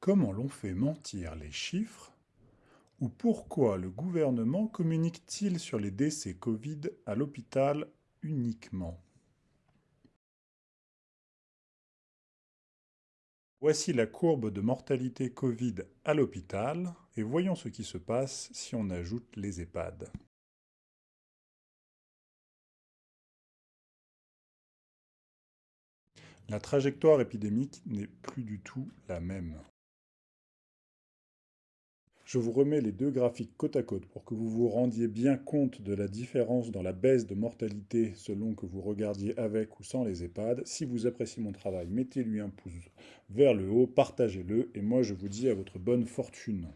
Comment l'on fait mentir les chiffres Ou pourquoi le gouvernement communique-t-il sur les décès Covid à l'hôpital uniquement? Voici la courbe de mortalité Covid à l'hôpital et voyons ce qui se passe si on ajoute les EHPAD. La trajectoire épidémique n'est plus du tout la même. Je vous remets les deux graphiques côte à côte pour que vous vous rendiez bien compte de la différence dans la baisse de mortalité selon que vous regardiez avec ou sans les EHPAD. Si vous appréciez mon travail, mettez-lui un pouce vers le haut, partagez-le et moi je vous dis à votre bonne fortune.